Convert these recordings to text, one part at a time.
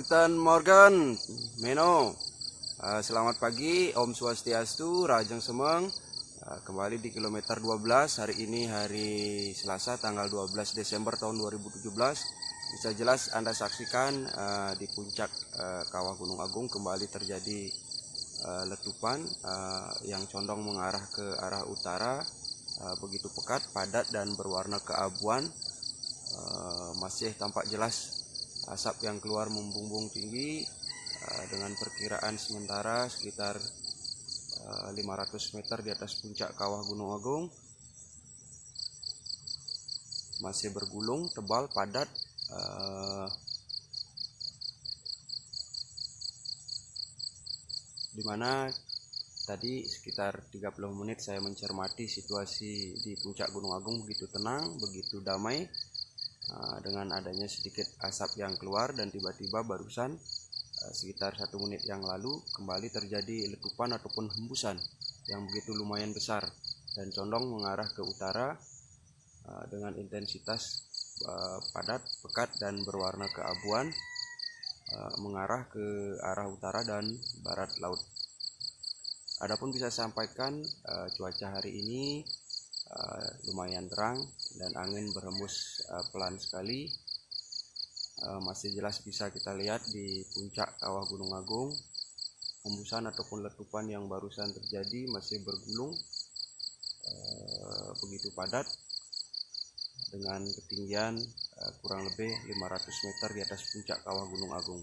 Guten Morgen, Meno. Uh, selamat pagi, Om Swastiastu, Rajang Semeng. Uh, kembali di kilometer 12. Hari ini hari Selasa tanggal 12 Desember tahun 2017. Bisa jelas Anda saksikan uh, di puncak kawah Gunung Agung kembali terjadi letupan yang condong mengarah ke arah utara. Begitu pekat, padat dan berwarna keabuan. Masih tampak jelas asap yang keluar membumbung tinggi uh, dengan perkiraan sementara sekitar uh, eh, 500 meter di atas puncak kawah Gunung Agung. Masih bergulung tebal padat uh, di mana tadi sekitar 30 menit saya mencermati situasi di puncak Gunung Agung begitu tenang begitu damai dengan adanya sedikit asap yang keluar dan tiba-tiba barusan ah, sekitar satu menit yang lalu kembali terjadi letupan ataupun hembusan yang begitu lumayan besar dan condong mengarah ke utara ah, dengan intensitas padat, pekat dan berwarna keabuan mengarah ke arah utara dan barat laut. Adapun bisa sampaikan cuaca hari ini lumayan terang dan angin berhembus uh, pelan sekali uh, masih jelas bisa kita lihat di puncak kawah Gunung Agung hembusan ataupun letupan yang barusan terjadi masih bergulung uh, begitu padat dengan ketinggian uh, kurang lebih 500 meter di atas puncak kawah Gunung Agung.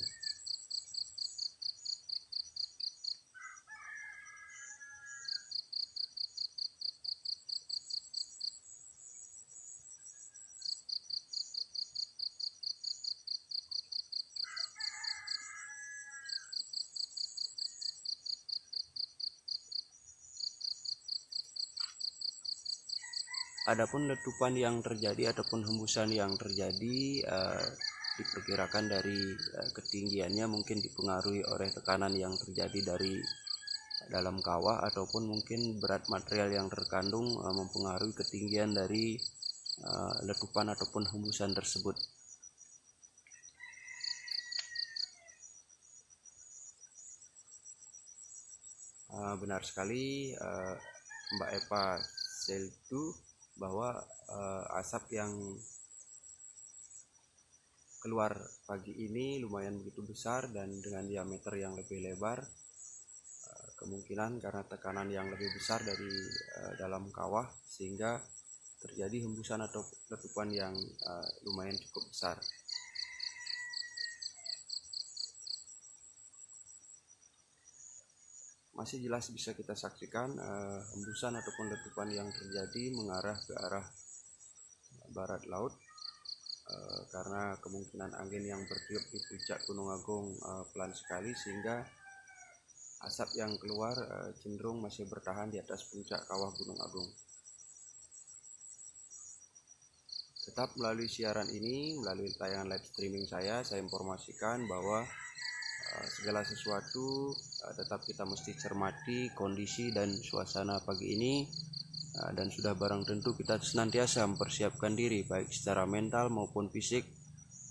Adapun letupan yang terjadi ataupun hembusan yang terjadi uh, diperkirakan dari uh, ketinggiannya mungkin dipengaruhi oleh tekanan yang terjadi dari dalam kawah ataupun mungkin berat material yang terkandung uh, mempengaruhi ketinggian dari uh, letupan ataupun hembusan tersebut. Uh, benar sekali uh, Mbak Eva Seldu bahwa uh, asap yang keluar pagi ini lumayan begitu besar dan dengan diameter yang lebih lebar uh, kemungkinan karena tekanan yang lebih besar dari uh, dalam kawah sehingga terjadi hembusan atau letupan yang uh, lumayan cukup besar masih jelas bisa kita saksikan uh, hembusan ataupun letupan yang terjadi mengarah ke arah barat laut uh, karena kemungkinan angin yang bertiup di puncak Gunung Agung uh, pelan sekali sehingga asap yang keluar uh, cenderung masih bertahan di atas puncak kawah Gunung Agung. Tetap melalui siaran ini, melalui tayangan live streaming saya, saya informasikan bahwa segala sesuatu uh, tetap kita mesti cermati kondisi dan suasana pagi ini. Uh, dan sudah barang tentu kita senantiasa mempersiapkan diri baik secara mental maupun fisik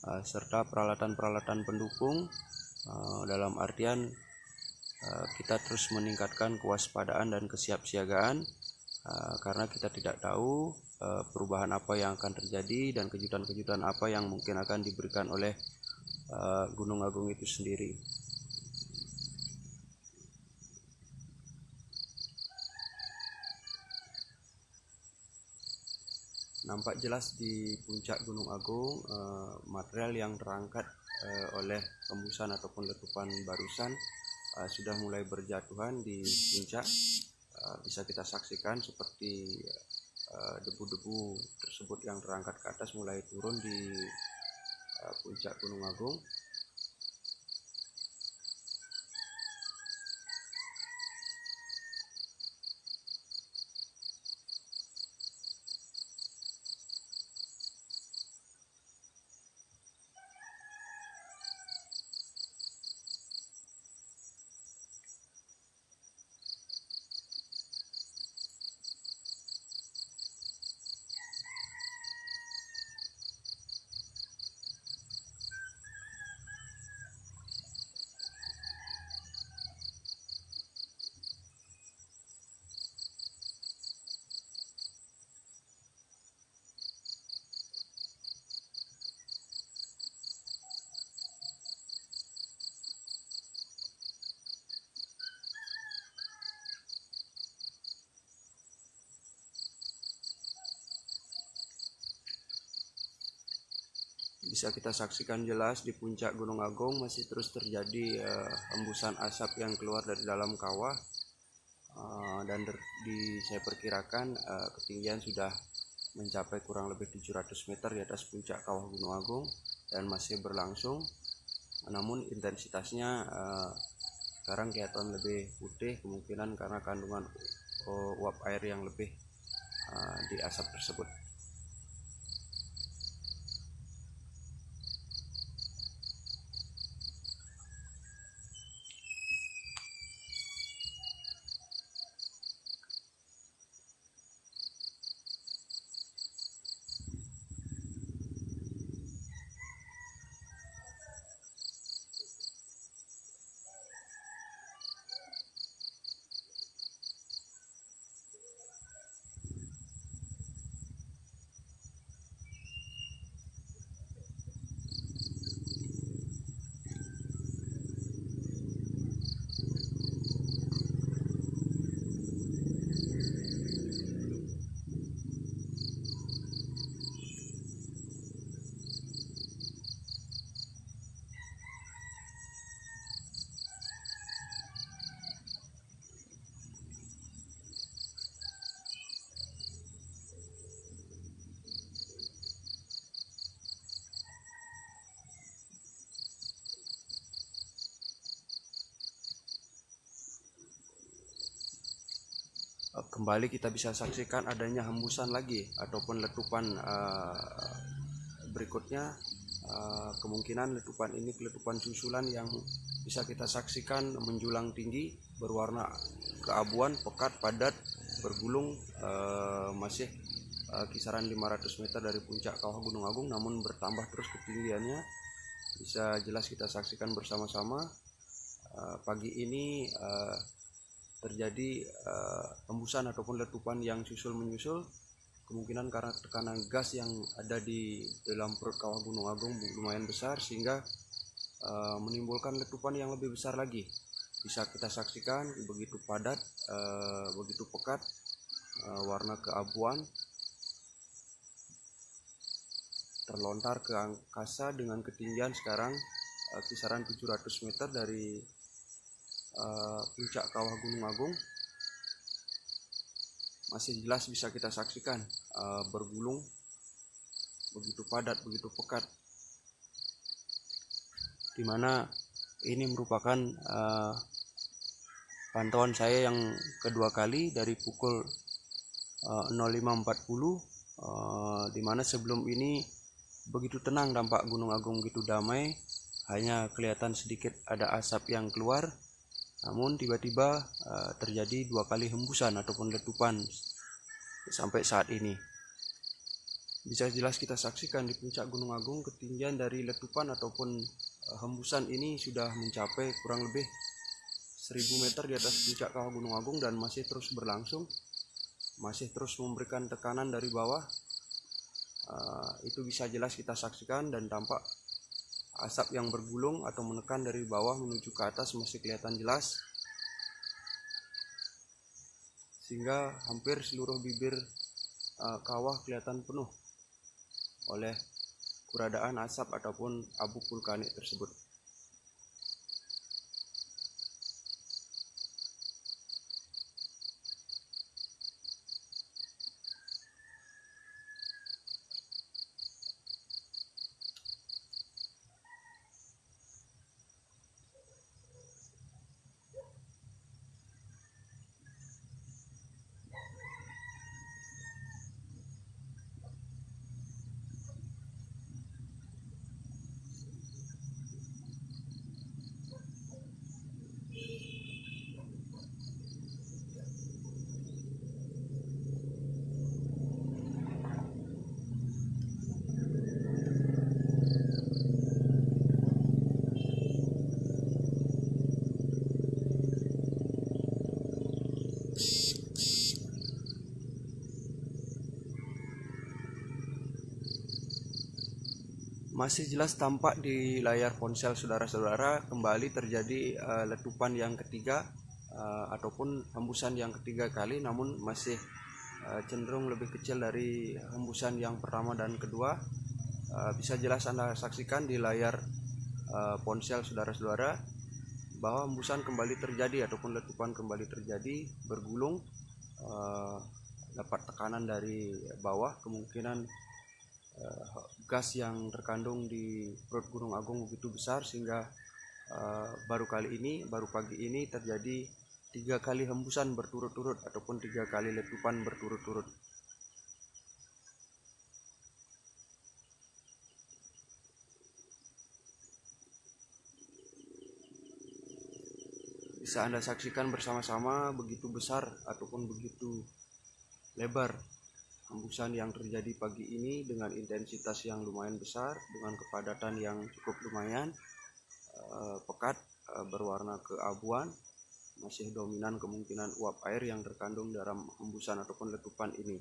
serta peralatan-peralatan pendukung. Dalam artian kita terus meningkatkan kewaspadaan dan kesiapsiagaan karena kita tidak tahu perubahan apa yang akan terjadi dan kejutan-kejutan apa yang mungkin akan diberikan oleh uh, Gunung Agung itu sendiri. Nampak jelas di puncak Gunung Agung uh, material yang terangkat uh, oleh hembusan ataupun letupan barusan sudah mulai berjatuhan di puncak. Bisa kita saksikan seperti debu-debu uh, tersebut yang terangkat ke atas mulai turun di puncak Gunung Agung bisa kita saksikan jelas di puncak Gunung Agung masih terus terjadi uh, hembusan asap yang keluar dari dalam kawah. Uh, dan di saya perkirakan uh, ketinggian sudah mencapai kurang lebih 700 meter di atas puncak kawah Gunung Agung dan masih berlangsung. Namun intensitasnya uh, sekarang kelihatan lebih putih kemungkinan karena kandungan uap air yang lebih uh, di asap tersebut Eh, kembali kita bisa saksikan adanya hembusan lagi ataupun letupan uh, berikutnya uh, kemungkinan letupan ini letupan susulan yang bisa kita saksikan menjulang tinggi berwarna keabuan pekat padat bergulung uh, masih kisaran 500 meter dari puncak kawah Gunung Agung namun bertambah terus ketinggiannya. Bisa jelas kita saksikan bersama-sama. Pagi ini terjadi uh, hembusan ataupun letupan yang susul menyusul kemungkinan karena tekanan gas yang ada di dalam perut kawah Gunung Agung lumayan besar sehingga uh, menimbulkan letupan yang lebih besar lagi. Bisa kita saksikan begitu padat uh, begitu pekat uh, warna keabuan terlontar ke angkasa dengan ketinggian sekarang uh, kisaran 700 meter dari uh, puncak kawah Gunung Agung masih jelas bisa kita saksikan uh, bergulung begitu padat begitu pekat. Di mana ini merupakan uh, pantauan saya yang kedua kali dari pukul uh, 05.40 uh, di mana sebelum ini begitu tenang dampak Gunung Agung gitu damai hanya kelihatan sedikit ada asap yang keluar namun tiba-tiba uh, terjadi dua kali hembusan ataupun letupan sampai saat ini. Bisa jelas kita saksikan di puncak Gunung Agung ketinggian dari letupan ataupun uh, hembusan ini sudah mencapai kurang lebih 1000 meter di atas puncak kawah Gunung Agung dan masih terus berlangsung. Masih terus memberikan tekanan dari bawah. Uh, itu bisa jelas kita saksikan dan tampak asap yang bergulung atau menekan dari bawah menuju ke atas masih kelihatan jelas. Sehingga hampir seluruh bibir uh, kawah kelihatan penuh oleh keberadaan asap ataupun abu vulkanik tersebut masih jelas tampak di layar ponsel saudara-saudara kembali terjadi uh, letupan yang ketiga uh, ataupun hembusan yang ketiga kali namun masih uh, cenderung lebih kecil dari hembusan yang pertama dan kedua. Uh, bisa jelas anda saksikan di layar uh, ponsel saudara-saudara bahwa hembusan kembali terjadi ataupun letupan kembali terjadi bergulung uh, dapat tekanan dari bawah kemungkinan gas yang terkandung di perut Gunung Agung begitu besar sehingga uh, baru kali ini baru pagi ini terjadi tiga kali hembusan berturut-turut ataupun tiga kali letupan berturut-turut. Bisa Anda saksikan bersama-sama begitu besar ataupun begitu lebar hembusan yang terjadi pagi ini dengan intensitas yang lumayan besar dengan kepadatan yang cukup lumayan eh, pekat eh, berwarna keabuan masih dominan kemungkinan uap air yang terkandung dalam hembusan ataupun letupan ini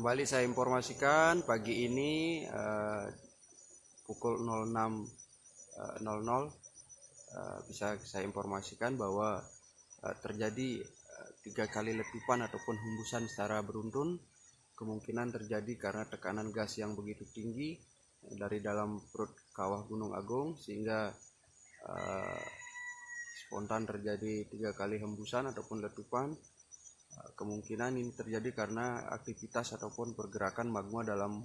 Kembali saya informasikan pagi ini uh, pukul 06.00 uh, uh, bisa saya informasikan bahwa terjadi tiga kali letupan ataupun hembusan secara beruntun. Kemungkinan terjadi karena tekanan gas yang begitu tinggi dari dalam perut kawah Gunung Agung sehingga spontan terjadi tiga kali hembusan ataupun letupan kemungkinan ini terjadi karena aktivitas ataupun pergerakan magma dalam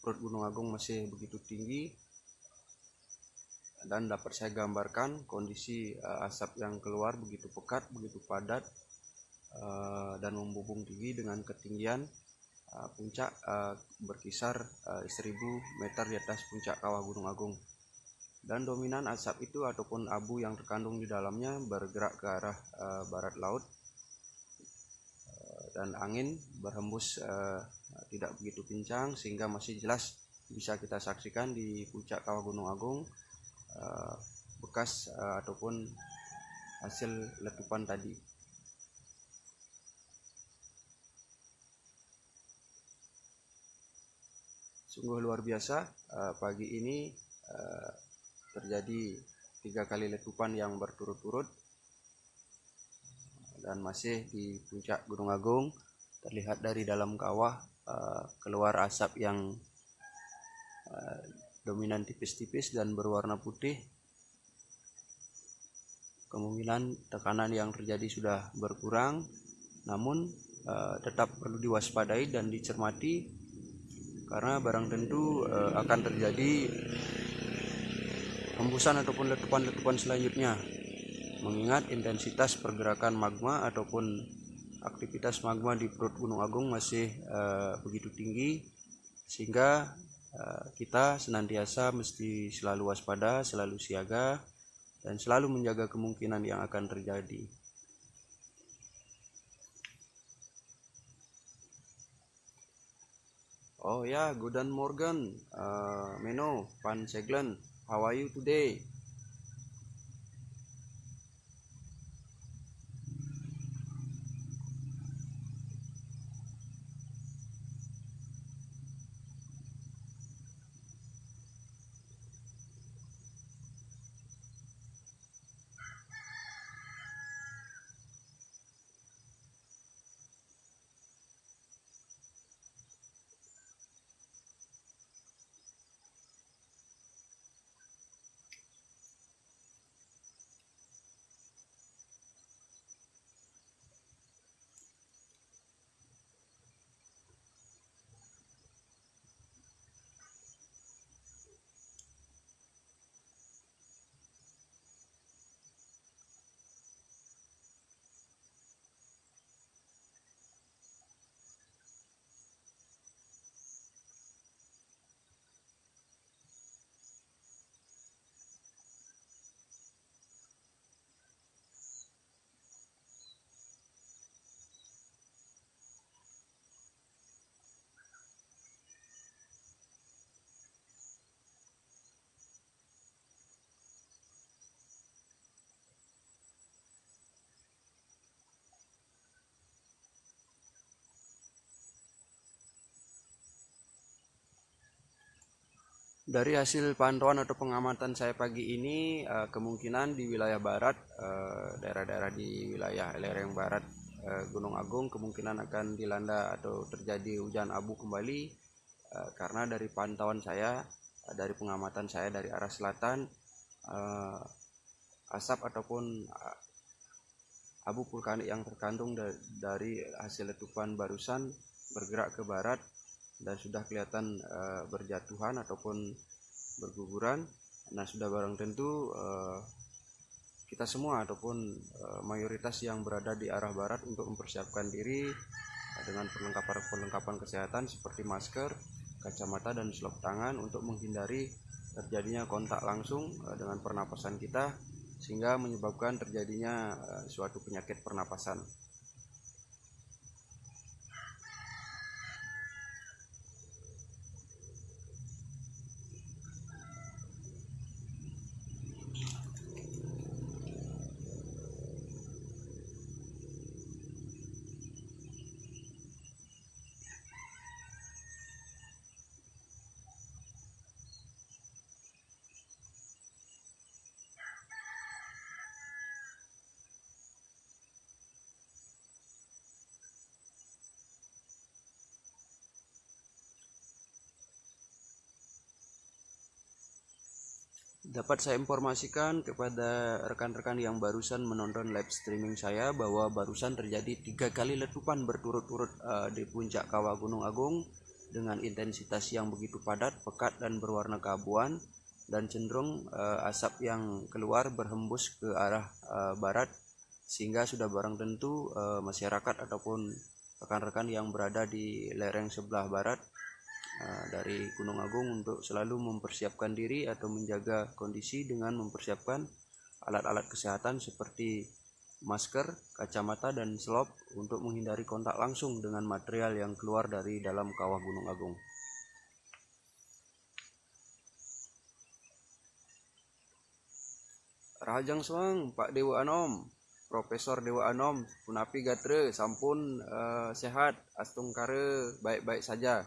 perut Gunung Agung masih begitu tinggi. Dan dapat saya gambarkan kondisi uh, asap yang keluar begitu pekat, begitu padat uh, dan membubung tinggi dengan ketinggian uh, puncak berkisar uh, 1000 meter di atas puncak kawah Gunung Agung. Dan dominan asap itu ataupun abu yang terkandung di dalamnya bergerak ke arah barat laut dan angin berhembus uh, tidak begitu kencang sehingga masih jelas bisa kita saksikan di puncak kawah Gunung Agung uh, bekas uh, ataupun hasil letupan tadi. Sungguh luar biasa uh, pagi ini uh, terjadi tiga kali letupan yang berturut-turut dan masih di puncak Gunung Agung terlihat dari dalam kawah uh, keluar asap yang uh, dominan tipis-tipis dan berwarna putih. Kemungkinan tekanan yang terjadi sudah berkurang namun uh, tetap perlu diwaspadai dan dicermati karena barang tentu uh, akan terjadi hembusan ataupun letupan-letupan selanjutnya mengingat intensitas pergerakan magma ataupun aktivitas magma di perut Gunung Agung masih uh, begitu tinggi sehingga uh, kita senantiasa mesti selalu waspada, selalu siaga dan selalu menjaga kemungkinan yang akan terjadi. Oh ya, yeah, Guten Morgen, uh, Meno, Pan Seglen. How are you today? Dari hasil pantauan atau pengamatan saya pagi ini, uh, kemungkinan di wilayah barat, eh, daerah-daerah di wilayah lereng barat uh, Gunung Agung kemungkinan akan dilanda atau terjadi hujan abu kembali, karena dari pantauan saya, dari pengamatan saya dari arah selatan, asap ataupun abu vulkanik yang terkandung da dari hasil letupan barusan bergerak ke barat dan sudah kelihatan uh, berjatuhan ataupun berguguran nah sudah barang tentu uh, kita semua ataupun uh, mayoritas yang berada di arah barat untuk mempersiapkan diri dengan perlengkapan-perlengkapan kesehatan seperti masker, kacamata dan selop tangan untuk menghindari terjadinya kontak langsung dengan pernapasan kita sehingga menyebabkan terjadinya suatu penyakit pernapasan. Dapat saya informasikan kepada rekan-rekan yang barusan menonton live streaming saya bahwa barusan terjadi tiga kali letupan berturut-turut uh, di puncak kawah Gunung Agung dengan intensitas yang begitu padat, pekat dan berwarna keabuan dan cenderung uh, asap yang keluar berhembus ke arah uh, barat sehingga sudah barang tentu uh, masyarakat ataupun rekan-rekan yang berada di lereng sebelah barat dari Gunung Agung untuk selalu mempersiapkan diri atau menjaga kondisi dengan mempersiapkan alat-alat kesehatan seperti masker, kacamata, dan selop untuk menghindari kontak langsung dengan material yang keluar dari dalam kawah Gunung Agung. Rahajang Suang, Pak Dewa Anom, Profesor Dewa Anom punapi gatre sampun uh, sehat astung kare baik-baik saja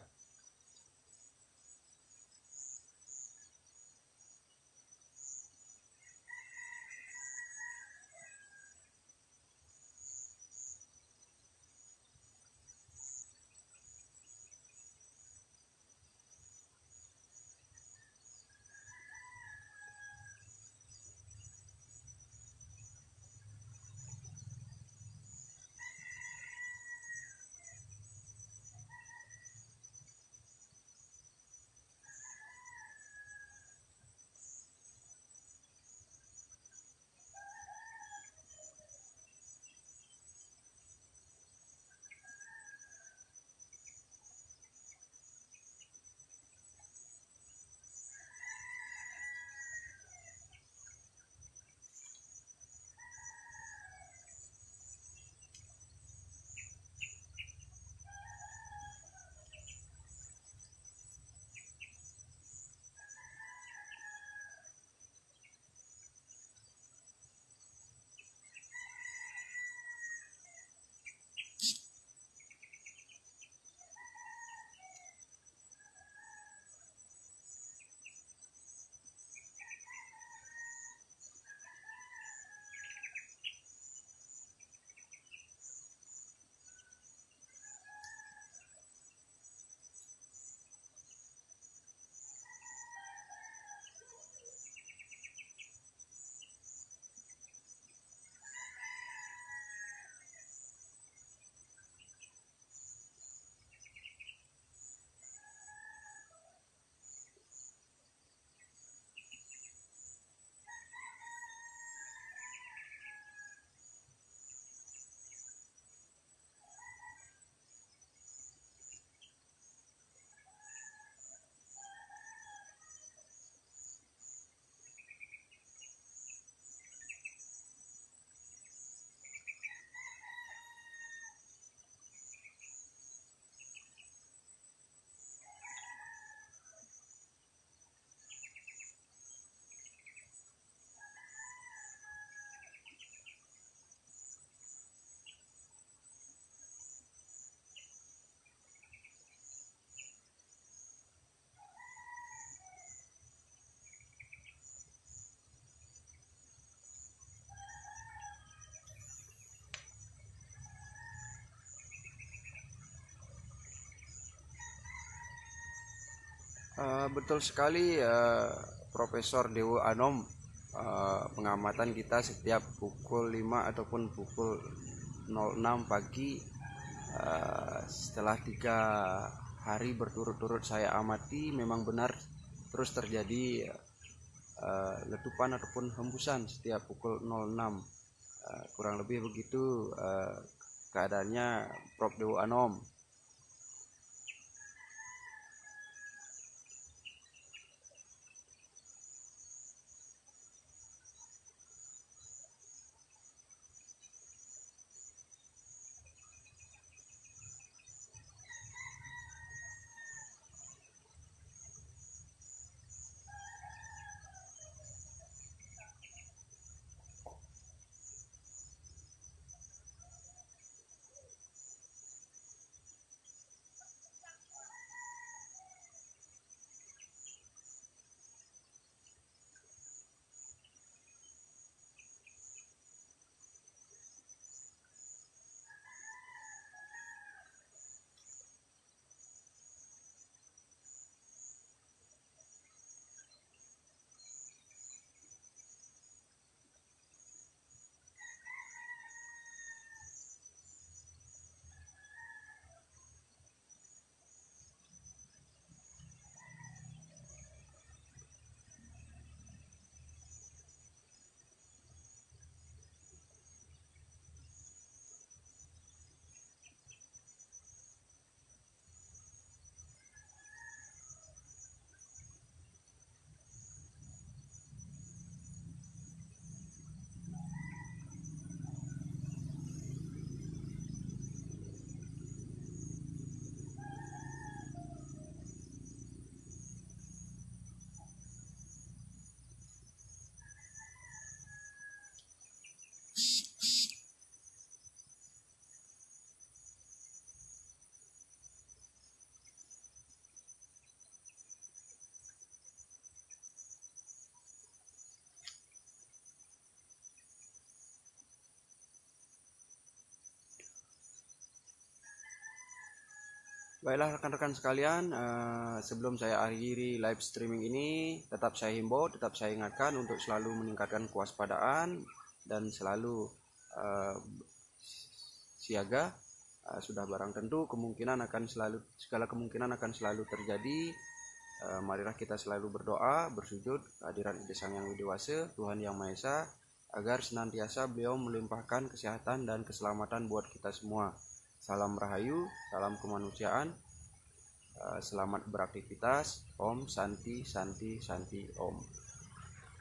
Uh, betul sekali uh, Profesor Dewo Anom uh, pengamatan kita setiap pukul 5 ataupun pukul 06 pagi uh, setelah tiga hari berturut-turut saya amati memang benar terus terjadi uh, letupan ataupun hembusan setiap pukul 06 uh, kurang lebih begitu uh, keadaannya Prof. Dewo Anom Baiklah rekan-rekan sekalian, uh, sebelum saya akhiri live streaming ini, tetap saya himbau, tetap saya ingatkan untuk selalu meningkatkan kewaspadaan dan selalu uh, siaga. Uh, sudah barang tentu kemungkinan akan selalu segala kemungkinan akan selalu terjadi. Marilah kita selalu berdoa, bersujud kehadiran Ide Sang Yang Widewasa, Tuhan Yang Maha Esa, agar senantiasa beliau melimpahkan kesehatan dan keselamatan buat kita semua. Salam Rahayu, salam kemanusiaan, eh, selamat beraktivitas, Om Santi Santi Santi Om.